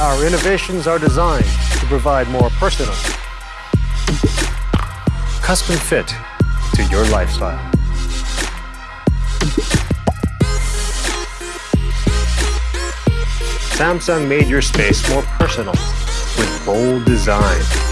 Our innovations are designed to provide more personal, custom fit to your lifestyle. Samsung made your space more personal with bold design